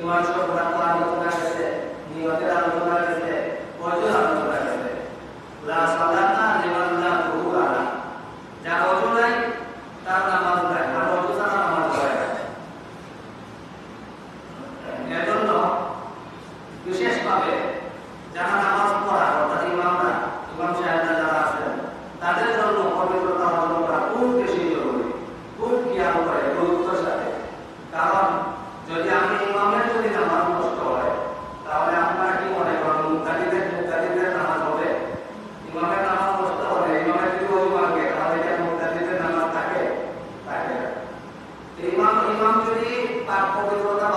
ইমান সব ভাগ করা মতো না গেছে নিয়তের আলোচনা গেছে তার পরিবর্তন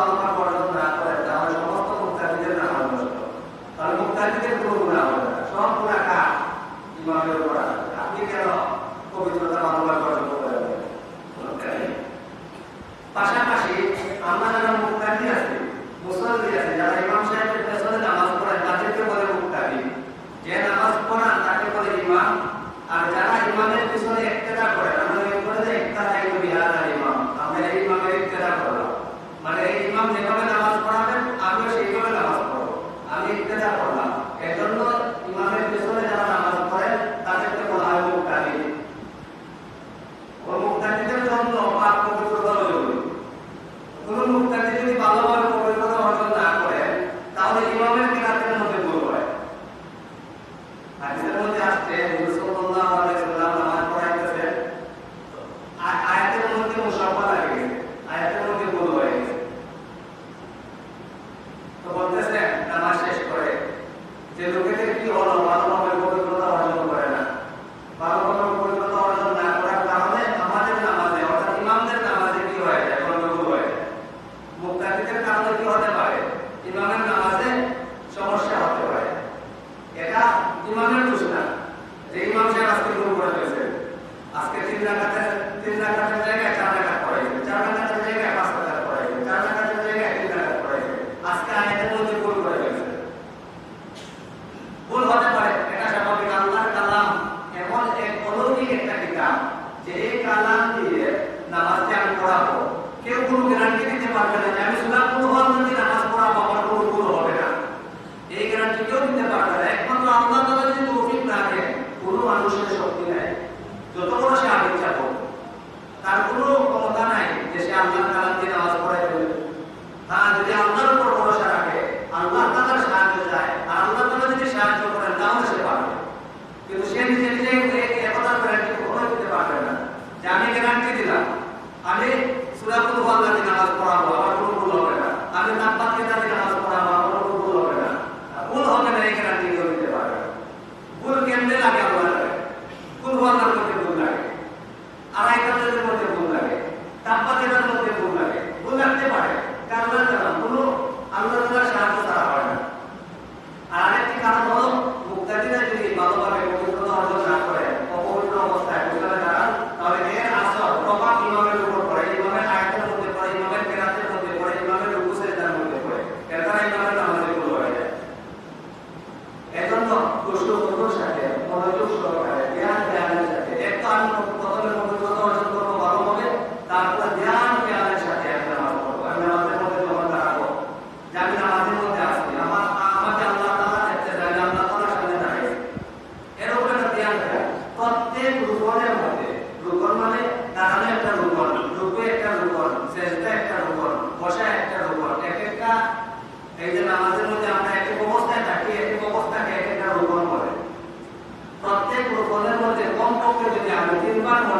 ইমামের কিনাতে মধ্যে বড় হয় হাদিসের মধ্যে আসছে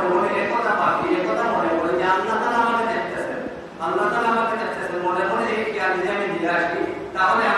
মনে পাবি মনে আমি তাহলে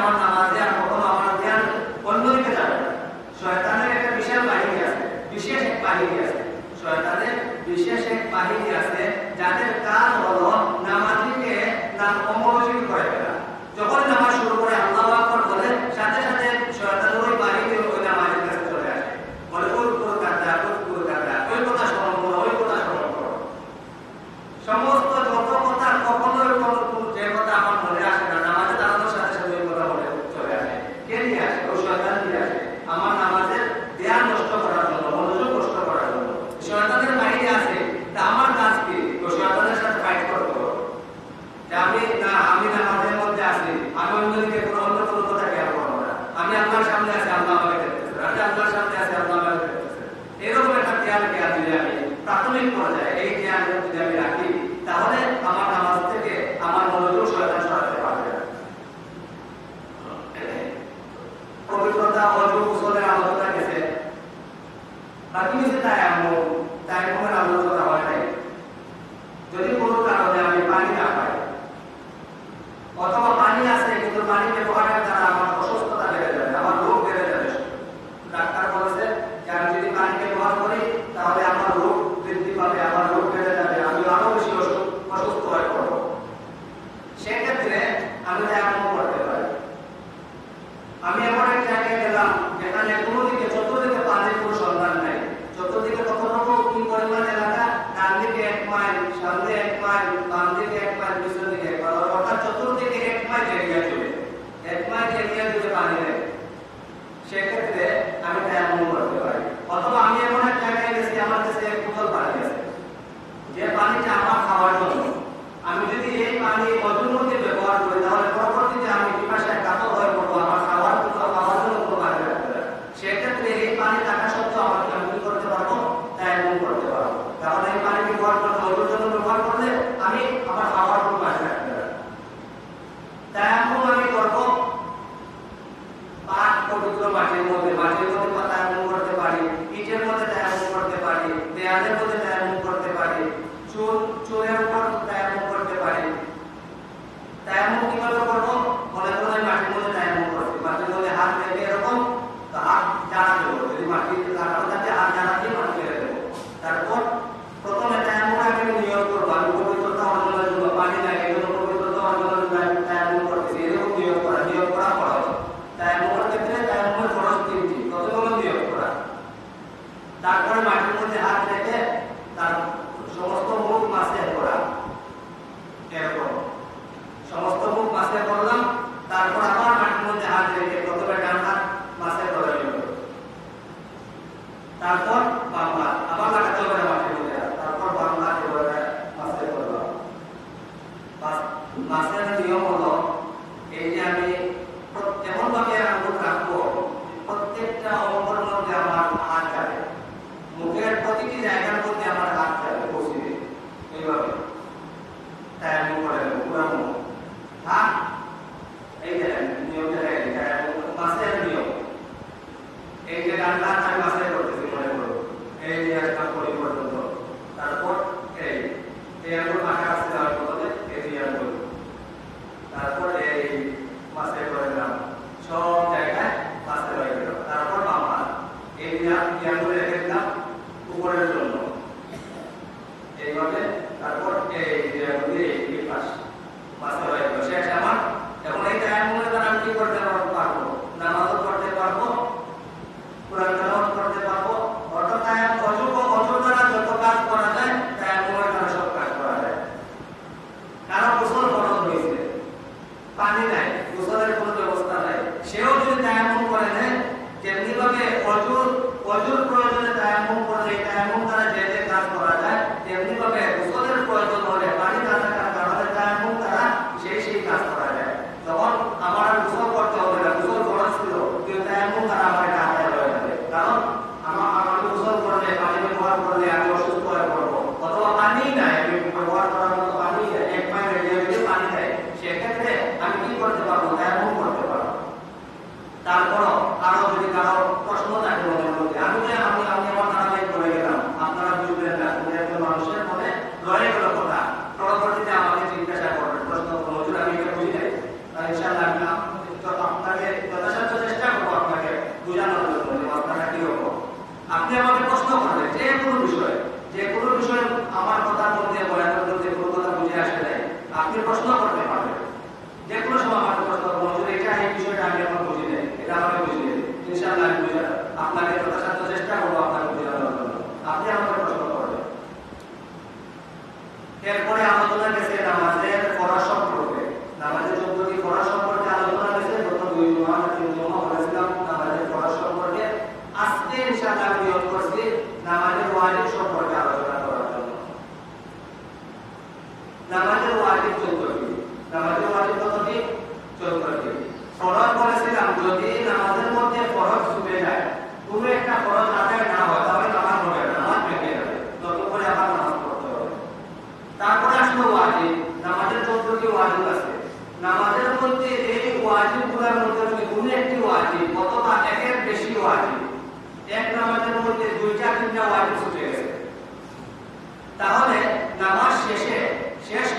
yang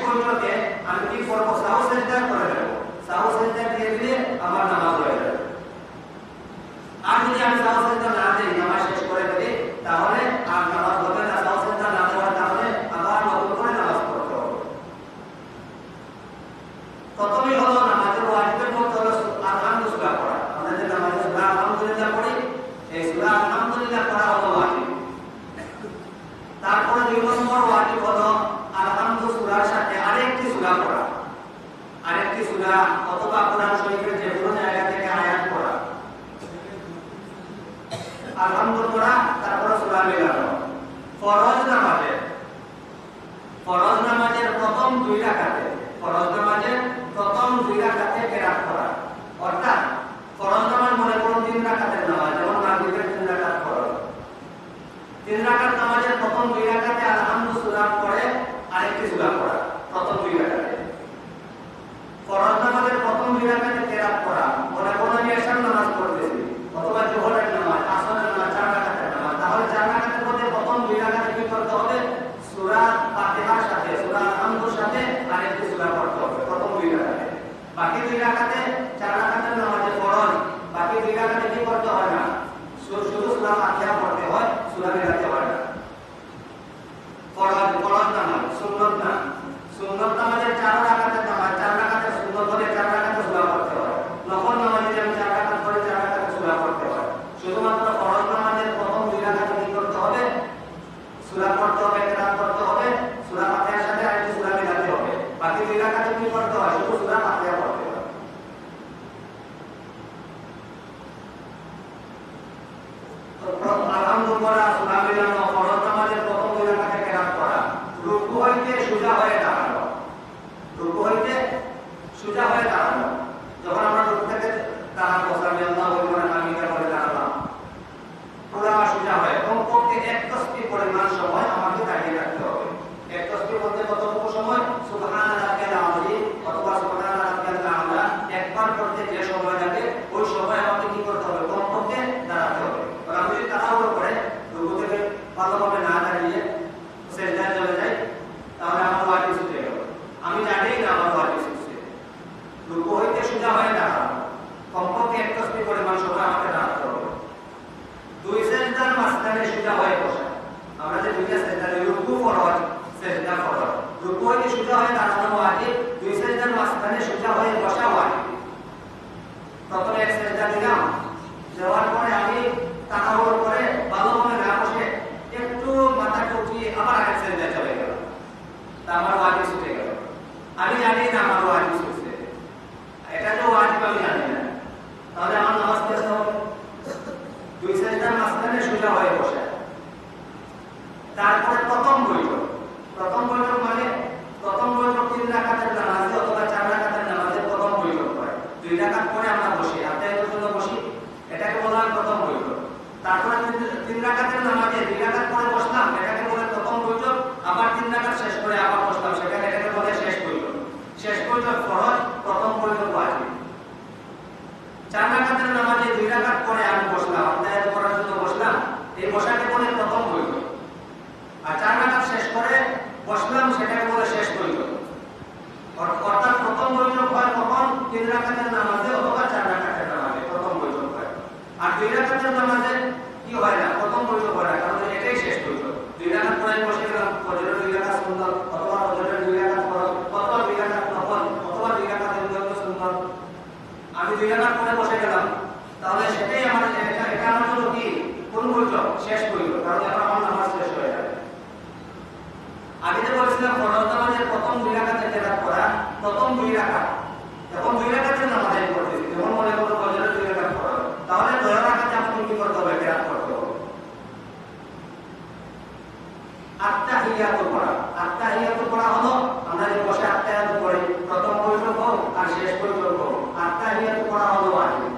শেষ পর্যন্ত আমি কি করব সাহু সেন্টার করে দেবো সাহু সেন্টার দিয়ে দিলে আমার নামাজ হয়ে যাবে আর যদি আমি সাহু সেন্টার না দিই নামাজ শেষ করে দিই তাহলে আর নামাজ হবে না সাহু সেন্টার না দেওয়ার তাহলে আবার নতুন করে নামাজ পড়তে হবে প্রথমেই হলো নামাজের ওয়াজিবের মধ্যে হলো আলহামদুলিল্লাহ পড়া আমরা যে নামাজে সূরা আলহামদুলিল্লাহ পড়ি এই সূরা আলহামদুলিল্লাহ পড়া হলো ওয়াজিব তারপরে দুই নম্বর ওয়াজিব হলো আলহামদু সূরার সাথে আরেকটি সূরা পড়া আরেকটি সূরা অথবা কোরআন শরীফের যে কোনো জায়গা থেকে আয়াত পড়া আলহামদু পড়া তারপরে সূরা মেলানো ফরজ নামাজে ফরজ নামাজের প্রথম দুই রাকাতে ফরজ নামাজের প্রথম দুই রাকাতে কেরাত করা অর্থাৎ ফরজ নামাজ মনে করুন তিন রাকাতের নামাজ যেমন মাগরিবের তিন রাকাত ফরজ তিন রাকাত নামাজের প্রথম দুই রাকাতে আলহামদু সূরা পড়ে আরেকটি সূরা পড়া প্রথম দুই রাকাতে ফরজ নামাজের প্রথম দুই রাকাতে কেরাত করা মনে করুন আমি এশার নামাজ পড়তেছি অথবা জোহরের নামাজ আসরের নামাজ চার রাকাতের নামাজ তাহলে চার রাকাতের মধ্যে প্রথম দুই রাকাতে কি করতে হবে সূরা ফাতিহার সাথে সূরা আলহামদুর সাথে আরেকটি সূরা পড়তে হবে প্রথম দুই রাকাতে বাকি দুই রাকাতে চার রাকাতের নামাজে ফরজ বাকি দুই রাকাতে কি করতে হয় না শুধু শুধু সূরা ফাতিহা পড়তে হয় সূরা মিলাতে হয় না ফরজ ফরজ নামাজ সুন্নত না সুন্নত নামাজের চার রাকাতের নামাজ চার রাকাতের সুন্নত হলে চার রাকাতে সূরা পড়তে হয় নফল নামাজে যেমন চার রাকাত করে চার রাকাতে সূরা পড়তে হয় শুধুমাত্র ফরজ নামাজের প্রথম দুই রাকাতে কি করতে হবে সূরা পড়তে হবে কেরাত করতে হবে সূরা ফাতিহার সাথে আরেকটি সূরা মিলাতে হবে বাকি দুই রাকাতে কি করতে হয় শুধু সূরা ফাতিহা পড়তে হয় তো প্রথম আলহামদুলিল্লাহ সূরা মিলানো ফরজ নামাজের প্রথম দুই রাকাতে কেরাত করা রুকু হইতে সোজা হয়ে দাঁড়ানো রুকু হইতে সোজা হয়ে দাঁড়ানো যখন আমরা রুকু থেকে দাঁড়াবো সামি আল্লাহ বলব আমি করে দাঁড়ালাম পুরা সোজা হয় কমপক্ষে এক তসবি পরিমাণ সময় আমাকে দাঁড়িয়ে রাখতে হবে এক তসবি বলতে কতটুকু সময় সুবহান রাব্বিয়াল আযীম অথবা সুবহান রাব্বিয়াল আ'লা একবার করতে যে সময় লাগে ওই সময় আমাকে কি করতে হবে কমপক্ষে দাঁড়াতে হবে আর আমি যদি তাড়াহুড়ো করে রুকু থেকে ভালোভাবে না দাঁড়িয়ে সেজদায় চলে যাই তাহলে আমার ওয়াজিব ছুটে গেল আমি জানি না আমার ওয়াজিব ছুটছে রুকু সোজা হয়ে দাঁড়ানো কমপক্ষে এক পরিমাণ সময় আমাকে দাঁড়াতে হবে দুই মাঝখানে সোজা হয়ে বসা। আমরা যে দুইটা রুকু সেজদা ফরজ রুকু সোজা হয়ে দাঁড়ানো ওয়াজিব দুই মাঝখানে সোজা হয়ে বসা ওয়াজিব প্রথমে এক দিলাম। দেওয়ার পরে আমি তাড়াহুড়ো করে ভালোভাবে না বসে একটু মাথাটা উঠিয়ে আবার আরেক চলে গেল আমার ওয়াজিব ছুটে গেল। আমি জানি না আমার ওয়াজিব ছুটছে এটা তো ওয়াজিব আমি জানি না তাহলে আমার নামাজ পড়তে হবে দুই সেজদার মাঝখানে সোজা হয়ে বসে তারপরে প্রথম বৈঠক। প্রথম বৈঠক মানে প্রথম বৈঠক তিন রাকাতের নামাজে অথবা চার রাকাতের নামাজে প্রথম বৈঠক হয়। দুই রাকাত পরে আমরা বসি জন্য বসি। এটাকে বলা হয় প্রথম বৈঠক। তারপরে তিন- রাকাতের নামাজে দুই রাকাত পরে বসলাম, এটাকে বলে প্রথম বৈঠক। আবার তিন রাকাত শেষ করে আবার বসলাম এটাকে বলে শেষ বৈঠক। শেষ বৈঠক ফরজ, প্রথম বৈঠক ওয়াজিব। চার রাকাতের নামাজে দুই রাকাত পরে আমি বসলাম আত্মায়াত করার জন্য বসলাম। এই বসাকে বলে প্রথম করে বসলাম সেটাকে বলে শেষ করি অর্থাৎ প্রথম বৈঠক হয় কখন তিন রাখাতের নামাজে, অথবা চার রাখাতের নামাজে, প্রথম বৈঠক হয়। আর দুই রাখাতের নামাজে কি হয় না, প্রথম বৈঠক হয় না, কারণ এটাই শেষ করি দুই রাখাত পরে বসে গেলাম, ফজরের দুই রাখাত সুন্দর অথবা ফজরের দুই রাখাত ফরজ, অথবা দুই রাখাত নফল, অথবা দুই রাখাতের নিয়ত সুন্দর আমি দুই রাখাত পরে বসে গেলাম। তাহলে সেটাই আমার এটা আমার জন্য কি কোন বৈঠক শেষ করি কারণ আমার নামাজ শেষ হয়ে প্রথম দুই রাকাতে কেরাত করা, প্রথম দুই রাকাত এখন দুই রাকাতে নামাজ করতেছি যখন মনে করো ফজরের দুই রাকাত পড়ো তাহলে দুই রাকাতে আমাকে কি করতে হবে? কেরাত করতে হবে। আত্মাহিয়াত পড়া। আত্মাহিয়াত পড়া হলো, আমরা যে বসে আত্মাহিয়াত পড়ি প্রথম বৈঠক আর শেষ বৈঠক হোক আত্মাহিয়াত পড়া হলো ওয়াজিব।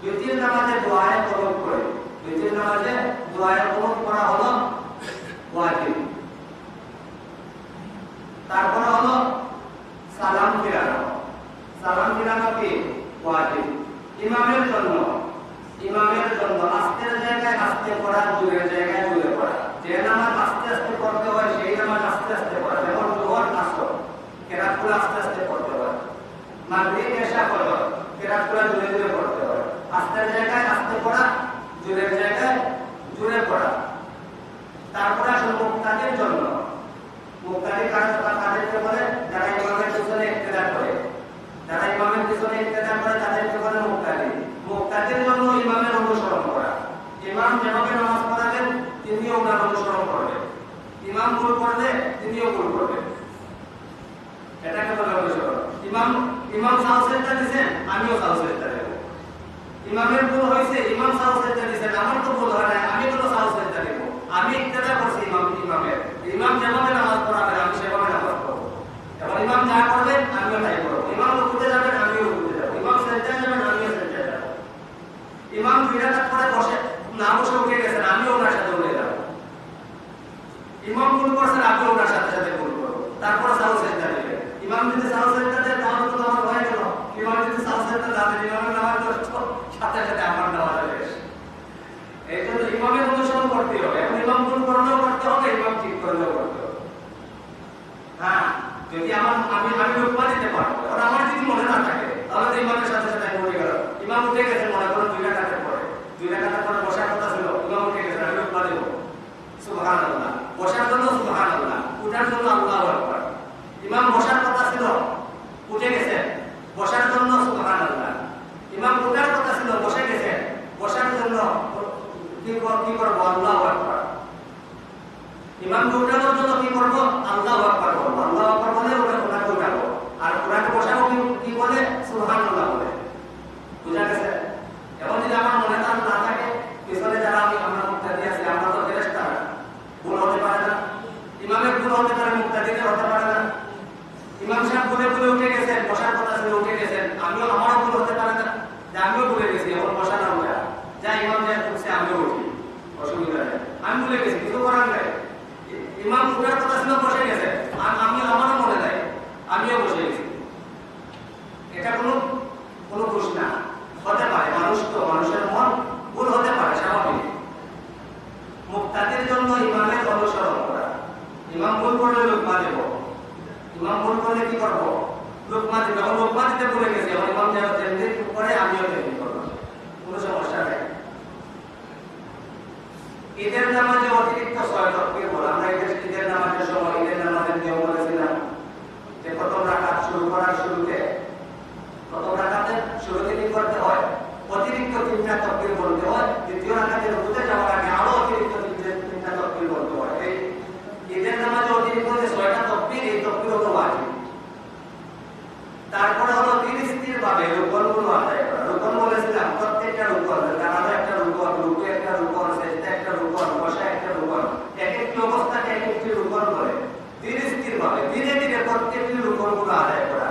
দ্বিতীয় নামাজে দোয়ায় কলম করে। দ্বিতীয় নামাজে দোয়ায় কলম করা হলো ওয়াজিব। তারপরে হলো সালাম ফিরানো। সালাম ফিরানো কি? ওয়াজিব। ইমামের জন্য। ইমামের জন্য আস্তের জায়গায় আস্তে পড়া দূরের জায়গায় দূরে পড়া। যে নামাজ আস্তে আস্তে পড়তে হয়, সেই নামাজ আস্তে আস্তে পড়া। যেমন জোহর, আসর। কেরাতগুলো আস্তে আস্তে পড়তে হয়। মাগরিব, এশা, ফজর। কেরাতগুলো দূরে দূরে পড়তে হয়। আস্তের জায়গায় আস্তে পড়া জোরের জায়গায় জোরে পড়া। তারপরে আসলে মুক্তাদের জন্য। মুক্তাদি কাজ তাদেরকে বলে যারা পিছনে যারা ইমামের পিছনে ইক্তেদা করে তাদেরকে জন্য ইমামের অনুসরণ করা। ইমাম যেভাবে নামাজ ইমাম ভুল করলে, তিনিও ভুল আমিও সাহসেরটা দেব। ইমামের ভুল হয়েছে, ইমাম সাহসেরটা দিচ্ছেন আমার তো ভুল হয় না আমি কোনো সাহসেরটা দেব? আমি ইক্তেদা করছি ইমাম, ইমামের। ইমাম যেভাবে নামাজ ইমাম যা করবেন, আমিও তাই করব। ইমাম উঠতে যাবেন, আমিও উঠতে যাব। ইমাম সেন্টার যাবেন, আমিও সেন্টার যাব। ইমাম দুই করে বসে, না বসে উঠে গেছেন আমিও ওনার সাথে উঠে যাব ইমাম ভুল করছেন আমিও ওনার সাথে সাথে ভুল করব তারপরে সাহস সেজদা দিবেন ইমাম যদি সাহস সেজদা দেন তাহলে তো আমার হয়ে গেল ইমাম যদি সাহস সেজদা যাবেন ইমামের নামাজ তো সাথে সাথে আমার নামাজ শেষ এই জন্য ইমামের অনুসরণ করতে হবে এখন ইমাম ভুল করলেও করতে হবে ইমাম ঠিক করলেও করতে হবে হ্যাঁ যদি আমার আমি আমি রূপমা দিতে পারব আর আমার যদি মনে না থাকে, তাহলে তো ইমামের সাথে সাথে আমি উঠে গেলাম ইমাম উঠে গেছেন মনে করুন দুই রাখাতে পরে। দুই রাখাতে পরে বসার কথা ছিল, ইমাম উঠে গেছেন আমি রূপমা দেবো। সুবহান আল্লাহ বসার জন্য সুবহান আল্লাহ উঠার জন্য আল্লাহ আকবার। ইমাম বসার কথা ছিল, উঠে গেছেন বসার জন্য সুবহান আল্লাহ ইমাম উঠার কথা ছিল, বসে গেছেন বসার জন্য কর- কি করব? আল্লাহ আকবার। ইমাম উঠানোর জন্য কি করব? আল্লাহ আকবার করব। আল্লাহ আকবার বলে ওনাকে উঠাবো আর ওনাকে বসাবো কি বলে? বলে। বুঝা গেছে? এখন যদি আমার মনে তার না থাকে, পিছনে যারা আমি আমরা মুক্তাদি আছি, আমরা তো ভুল হতে পারে না। ইমামের ভুল হতে পারে, মুক্তাদিদের হতে পারে না। ইমাম সাহেব ভুলে ভুলে উঠে গেছেন, বসার কথা ছিল উঠে গেছেন। আমিও আমারও ভুল হতে পারে না। যে আমিও ভুলে গেছি, এখন বসা না উঠা যা ইমাম যা উঠছে আমিও উঠি অসুবিধা নেই। আমি ভুলে গেছি। ইমাম উঠার কথা ছিল বসে গেছে। আর আমি আমারও মনে নাই, আমিও বসে গেছি। এটা কোনো কোনো হতে পারে, মানুষ তো, মানুষের মন ভুল হতে পারে, স্বাভাবিক। মুক্তাদের জন্য ইমামের অনুসরণ করা। ইমাম ভুল করলে লোকমা দেব। ইমাম ভুল করলে কি করব? লোকমা দেব। লোকমা দিতে ভুলে গেছে এখন ইমাম তেমনি করে, আমিও তেমনি করব। কোনো সমস্যা নেই। ঈদের নামাজে অতিরিক্ত আমরা ঈদের নামাজের সময় ঈদের নামাজের নিয়ম বলেছিলাম যে প্রথম রাকাত শুরু করার শুরুতে, প্রথম রাকাতে শুরুতে কি করতে হয়, অতিরিক্ত তিনটা তকবীর বলতে হয়, দ্বিতীয় রুকুতে যাওয়ার আগে আরও অতিরিক্ত তিনটা তকবীর বলতে হয়। এই ঈদের নামাজে অতিরিক্ত যে ছয়টা তকবীর, এই তকবীর হলো তারপরে হলো ধীর স্থির ভাবে রুকনগুলো আদায় করা। রুকন বলেছিলাম, প্রত্যেকটা রুকন দাঁড়ানো একটা রুকন রুকু একটা রুকন সেজদা একটা রুকন বসা একটা রুকন এক একটি অবস্থাকে এক একটি রুকন করে ধীর স্থির ভাবে ধীরে ধীরে প্রত্যেকটি রুকনগুলো আদায় করা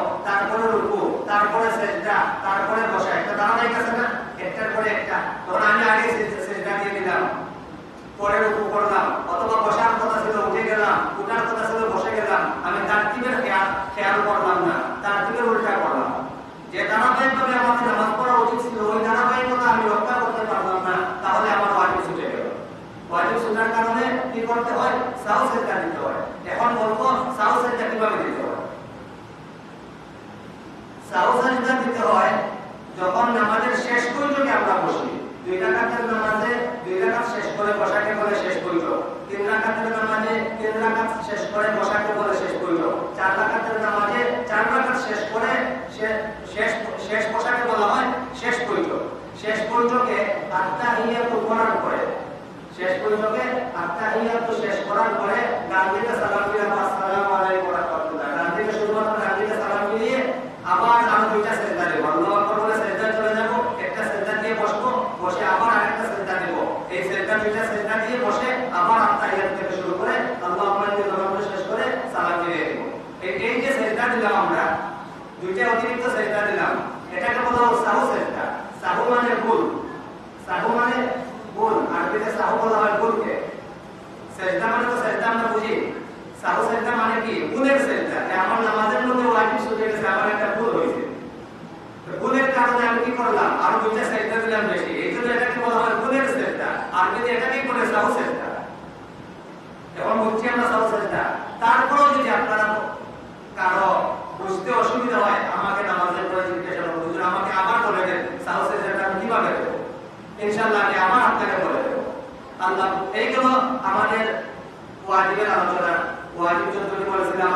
তারপরে রুকু, তারপরে সেজদা, তারপরে বসা, একটা ধারাবাহিক আছে না, একটার পরে একটা। তখন আমি আগে সেজদা দিয়ে দিলাম। পরে রুকু করলাম। অথবা বসার কথা ছিল, উঠে গেলাম। উঠার কথা ছিল, বসে গেলাম। আমি তারতিবের খেয়াল খেয়াল করলাম না। তার তারতিবের উল্টা করলাম। যে ধারাবাহিকভাবে আমাদের নামাজ পড়া উচিত ছিল, ওই ধারাবাহিকতা আমি রক্ষা করতে পারলাম না তাহলে আমার ওয়াজিব ছুটে গেল ওয়াজিব ছুটার কারণে কি করতে হয় সাহসের কাজ দিতে হয় এখন বলব সাউ সেজদা কীভাবে দিতে হয় সাউ সেজদা দিতে হয় যখন নামাজের শেষ পর্যন্ত আমরা বসি দুই রাকাতের নামাজে দুই রাকাত শেষ করে বসাকে বলে শেষ পর্যন্ত তিন রাকাতের নামাজে তিন রাকাত শেষ করে বসাকে বলে শেষ পর্যন্ত চার রাকাতের নামাজে চার রাকাত শেষ করে শে- শেষ শেষ বসাকে বলা হয় শেষ পর্যন্ত শেষ পর্যন্তকে আত্মাহিয়াত করার পরে শেষ পর্যন্তকে আত্মাহিয়াত শেষ করার পরে ডান দিকে সালাম ফিরে আসসালামু আলাইকুম ওয়া রাহমাতুল্লাহ ডান দিকে শুধুমাত্র ডান দিকে সালাম ফিরিয়ে আবার আরও দুইটা সেজদা দেব আল্লাহু আকবার বলে সেজদা চলে যাব একটা সেজদা দিয়ে বসবো বসে আবার আরেকটা সেজদা দেব এই সেজদা দুইটা সেজদা দিয়ে বসে আবার আত্মাহিয়াত থেকে শুরু করে আল্লাহু আকবার দিয়ে নামাজ শেষ করে সালাম ফিরিয়ে দেব এই এই যে সেজদা দিলাম আমরা। দুইটা অতিরিক্ত সেজদা দিলাম। এটাকে বলা হয় সাহু সেজদা সাহু মানে ভুল। সাহু মানে ভুল। আরবিতে সাহু বলা হয় ভুলকে। সেজদা মানে তো সেজদা আমরা বুঝি। সাহু সেজদা মানে কি? ভুলের সেজদা আমার নামাজের মধ্যে ওয়াজিব সুযোগ গেছে, আমার একটা ভুল হয়েছে। ভুলের কারণে আমি কি করলাম? আর দুইটা সেজদা দিলাম বেশি। এই জন্য এটাকে বলা হয় ভুলের সেজদা আরবিতে এটাকেই বলে সাহু সেজদা এখন বুঝছি আমরা সাহু সেজদা তারপরেও যদি আপনারা কারও বুঝতে অসুবিধা হয়, আমাকে নামাজের পরে জিজ্ঞাসা করব হুজুর আমাকে আবার বলে দেন সাহু সেজদাটা আমি কীভাবে দেবো ইনশাল্লাহ আমি বলে দেবো। আল্লাহ, এইগুলো আমাদের ওয়াজিবের আলোচনা। ওয়াজিব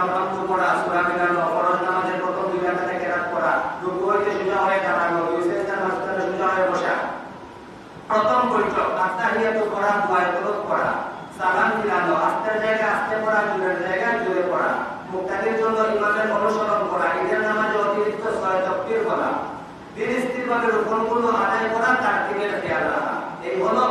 আমরা অন্ত পড়া সূরা মিলানো ফরজ নামাজের প্রথম দুই রাকাতে কেরাত পড়া রুকু হইতে সোজা হয়ে দাঁড়ানো দুই সেজদার মাঝখানে সোজা হয়ে বসা প্রথম বৈঠক আত্মাহিয়াত পড়া দুয়ায় তলব পড়া সালাম ফিরানো আস্তের জায়গায় আস্তে পড়া জোরের জায়গায় জোরে পড়া মুক্তাদির জন্য ইমামের অনুসরণ করা ঈদের নামাজে অতিরিক্ত ছয় তকবীর বলা দিন স্থিরভাবে রোপণগুলো আদায় করা তার দিনের খেয়াল রাখা এই হলো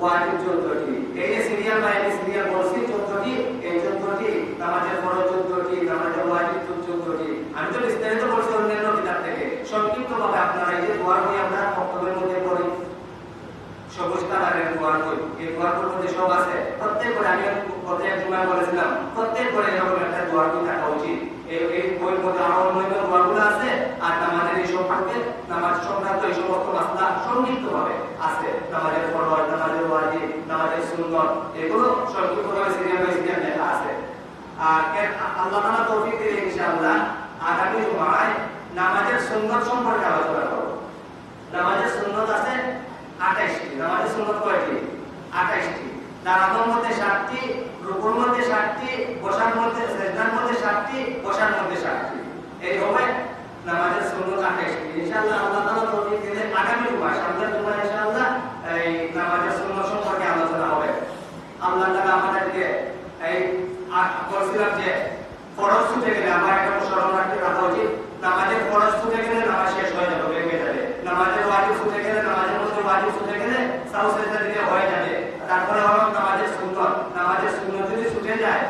ওয়াজিব চোদ্দটি এই যে সিরিয়াল বা এই সিরিয়াল বলছি চোদ্দটি এই চোদ্দটি নামাজের বড় চোদ্দটি নামাজের ওয়াজিব চোদ্দটি আমি তো বিস্তারিত বলছি অন্যান্য কিতাব থেকে সংক্ষিপ্ত ভাবে আপনারা এই যে দোয়ার বই আমরা বক্তব্যের মধ্যে পড়ি সবুজ কালারের দোয়ার বই এই দোয়ার বইয়ের মধ্যে সব আছে প্রত্যেক করে আমি বলেছিলাম প্রত্যেক করে এরকম একটা দোয়ার বই থাকা উচিত? এই বইয়ের মধ্যে আরও অন্যান্য দোয়ারগুলো আছে, আর নামাজের এই সম্পর্কে নামাজ সংক্রান্ত এই সমস্ত মাসলা সংক্ষিপ্ত ভাবে আছে। নামাজের ফরজ, নামাজের ওয়াজিব, নামাজের সুন্নত, এগুলো সংক্ষিপ্ত ভাবে সিরিয়াল বাই সিরিয়াল লেখা আছে। আর আল্লাহ তাআলা তৌফিক দিলে ইনশাআল্লাহ আগামী জুমায় নামাজের সুন্নত সম্পর্কে আলোচনা করব। নামাজের সুন্নত আছে আঠাইশটি। নামাজের সুন্নত কয়টি? আঠাইশটি। দাঁড়ানোর মধ্যে সাতটি রুকুর মধ্যে বসার মধ্যে সেজদার মধ্যে বসার মধ্যে এই হবে নামাজের সুন্নত আঠাইশটি ইনশাআল্লাহ আল্লাহ আগামী ইনশাআল্লাহ এই নামাজের সম্পর্কে আলোচনা হবে। আল্লাহ আমাদেরকে এই বলছিলাম যে ফরজ ছুটে গেলে, আমার একটা স্মরণ রাখতে রাখা উচিত। নামাজের ফরজ ছুটে গেলে নামাজ শেষ হয়ে যাবে ভেঙে যাবে। নামাজের ওয়াজিব ছুটে গেলে, নামাজের মধ্যে ওয়াজিব ছুটে গেলে সাউ সেজদা দিতে হয়ে যাবে। তারপরে হলো নামাজের সুন্নত নামাজের সুন্নত যদি ছুটে যায়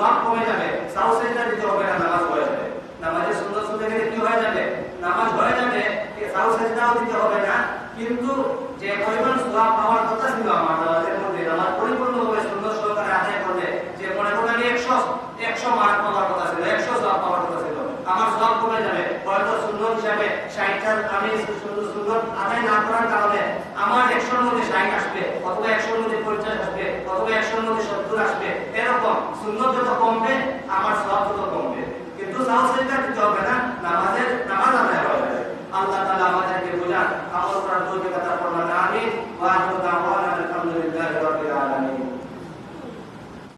সওয়াব কমে যাবে সাউ সেজদা দিতে হবে না, নামাজ হয়ে যাবে। নামাজের সুন্নত ছুটে গেলে কি হয়ে যাবে? নামাজ হয়ে যাবে সাউ সেজদাও দিতে হবে না। কিন্তু যে পরিমাণ সওয়াব পাওয়ার কথা ছিল আমার নামাজের মধ্যে নামাজ পরিপূর্ণভাবে সুন্দর সহকারে আদায় করলে যে মনে করলে আমি একশো একশো মার্ক পাওয়ার কথা ছিল, একশো সওয়াব পাওয়ার কথা ছিল। আমার সওয়াব কমে যাবে হয়তো সুন্দর হিসাবে ষাটটা আমি সুন্দর সুন্দর আদায় না করার কারণে আমার একশোর মধ্যে ষাট আসবে, অথবা একশোর মধ্যে পঞ্চাশ আসবে। অথবা একশোর মধ্যে সত্তর আসবে, এরকম সুন্দর যত কমবে, আমার সব তত কমবে। কিন্তু সাহস দিতে হবে না, নামাজের, নামাজ আদায় হবে। আল্লাহ তালা আমাদেরকে বোঝান আমল আতা ফরমান আমিন ওয়া